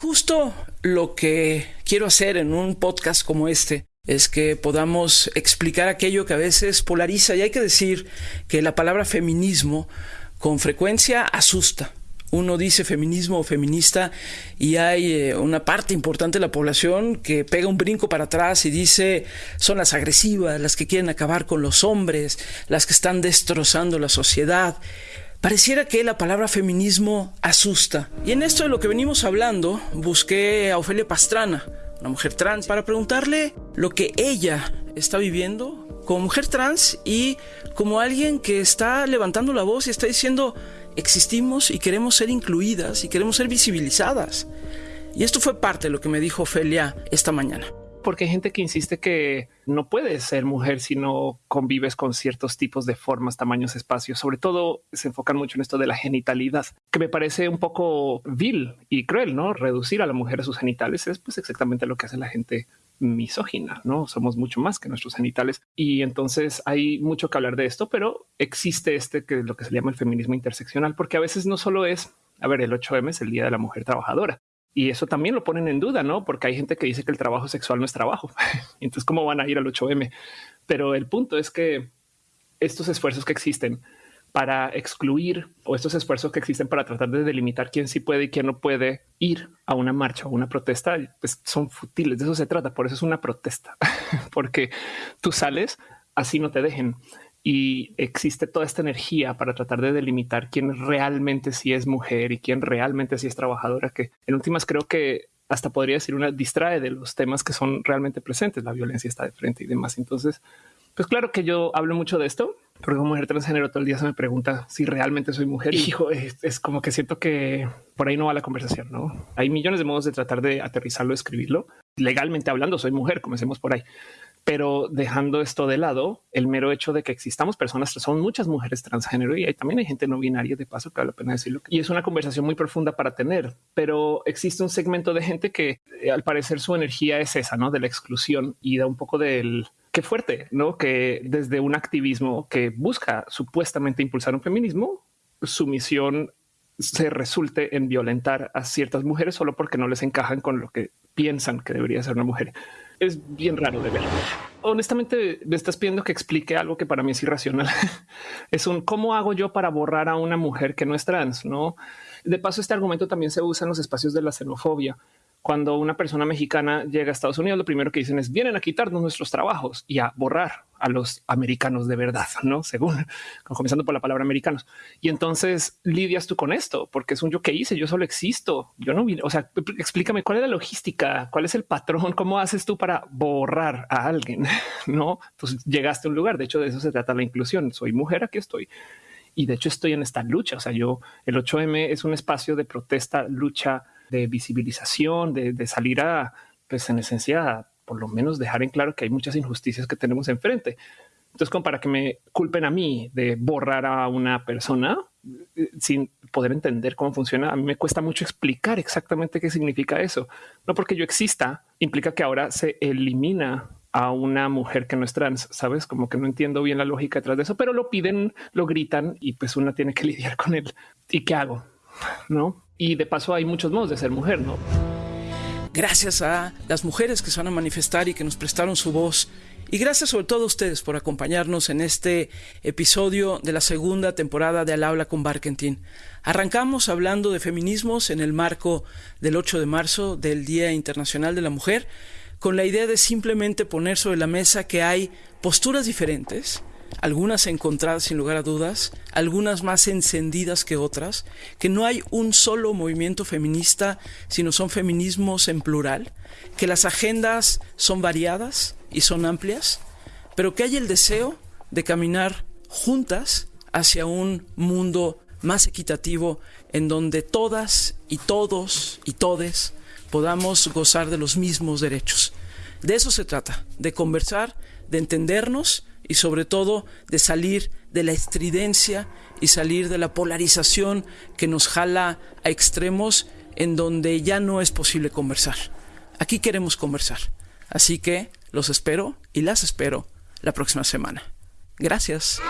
Justo lo que quiero hacer en un podcast como este es que podamos explicar aquello que a veces polariza y hay que decir que la palabra feminismo con frecuencia asusta. Uno dice feminismo o feminista y hay eh, una parte importante de la población que pega un brinco para atrás y dice son las agresivas, las que quieren acabar con los hombres, las que están destrozando la sociedad. Pareciera que la palabra feminismo asusta. Y en esto de lo que venimos hablando, busqué a Ofelia Pastrana, una mujer trans, para preguntarle lo que ella está viviendo como mujer trans y como alguien que está levantando la voz y está diciendo, existimos y queremos ser incluidas y queremos ser visibilizadas. Y esto fue parte de lo que me dijo Ofelia esta mañana porque hay gente que insiste que no puedes ser mujer si no convives con ciertos tipos de formas, tamaños, espacios. Sobre todo se enfocan mucho en esto de la genitalidad, que me parece un poco vil y cruel, ¿no? Reducir a la mujer a sus genitales es pues exactamente lo que hace la gente misógina, ¿no? Somos mucho más que nuestros genitales y entonces hay mucho que hablar de esto, pero existe este que es lo que se llama el feminismo interseccional, porque a veces no solo es, a ver, el 8M es el Día de la Mujer Trabajadora, y eso también lo ponen en duda, ¿no? Porque hay gente que dice que el trabajo sexual no es trabajo. Entonces, ¿cómo van a ir al 8M? Pero el punto es que estos esfuerzos que existen para excluir o estos esfuerzos que existen para tratar de delimitar quién sí puede y quién no puede ir a una marcha o una protesta, pues son futiles. De eso se trata. Por eso es una protesta, porque tú sales así no te dejen y existe toda esta energía para tratar de delimitar quién realmente sí es mujer y quién realmente sí es trabajadora, que en últimas creo que hasta podría decir una distrae de los temas que son realmente presentes. La violencia está de frente y demás. Entonces, pues claro que yo hablo mucho de esto, porque como mujer transgénero todo el día se me pregunta si realmente soy mujer. Y hijo, es, como que siento que por ahí no va la conversación. No hay millones de modos de tratar de aterrizarlo, escribirlo legalmente hablando. Soy mujer, comencemos por ahí. Pero dejando esto de lado, el mero hecho de que existamos personas, son muchas mujeres transgénero y hay, también hay gente no binaria de paso que vale la pena decirlo. Y es una conversación muy profunda para tener, pero existe un segmento de gente que eh, al parecer su energía es esa, ¿no? De la exclusión y da un poco del qué fuerte, ¿no? Que desde un activismo que busca supuestamente impulsar un feminismo, su misión se resulte en violentar a ciertas mujeres solo porque no les encajan con lo que piensan que debería ser una mujer es bien raro de ver. Honestamente, me estás pidiendo que explique algo que para mí es irracional. es un cómo hago yo para borrar a una mujer que no es trans. No, de paso, este argumento también se usa en los espacios de la xenofobia cuando una persona mexicana llega a Estados Unidos, lo primero que dicen es vienen a quitarnos nuestros trabajos y a borrar a los americanos de verdad, no según comenzando por la palabra americanos. Y entonces lidias tú con esto porque es un yo que hice. Yo solo existo. Yo no vine. O sea, explícame cuál es la logística, cuál es el patrón, cómo haces tú para borrar a alguien. No, entonces llegaste a un lugar. De hecho, de eso se trata la inclusión. Soy mujer, aquí estoy y de hecho estoy en esta lucha. O sea, yo el 8M es un espacio de protesta, lucha de visibilización, de, salir a, pues en esencia, por lo menos dejar en claro que hay muchas injusticias que tenemos enfrente. Entonces, como para que me culpen a mí de borrar a una persona eh, sin poder entender cómo funciona, a mí me cuesta mucho explicar exactamente qué significa eso. No porque yo exista, implica que ahora se elimina a una mujer que no es trans, sabes? Como que no entiendo bien la lógica detrás de eso, pero lo piden, lo gritan y pues una tiene que lidiar con él. ¿Y qué hago? No? Y de paso hay muchos modos de ser mujer, ¿no? Gracias a las mujeres que se van a manifestar y que nos prestaron su voz. Y gracias sobre todo a ustedes por acompañarnos en este episodio de la segunda temporada de Al Habla con Barkentin. Arrancamos hablando de feminismos en el marco del 8 de marzo del Día Internacional de la Mujer, con la idea de simplemente poner sobre la mesa que hay posturas diferentes, algunas encontradas sin lugar a dudas, algunas más encendidas que otras, que no hay un solo movimiento feminista, sino son feminismos en plural, que las agendas son variadas y son amplias, pero que hay el deseo de caminar juntas hacia un mundo más equitativo en donde todas y todos y todes podamos gozar de los mismos derechos. De eso se trata, de conversar, de entendernos, y sobre todo de salir de la estridencia y salir de la polarización que nos jala a extremos en donde ya no es posible conversar. Aquí queremos conversar. Así que los espero y las espero la próxima semana. Gracias.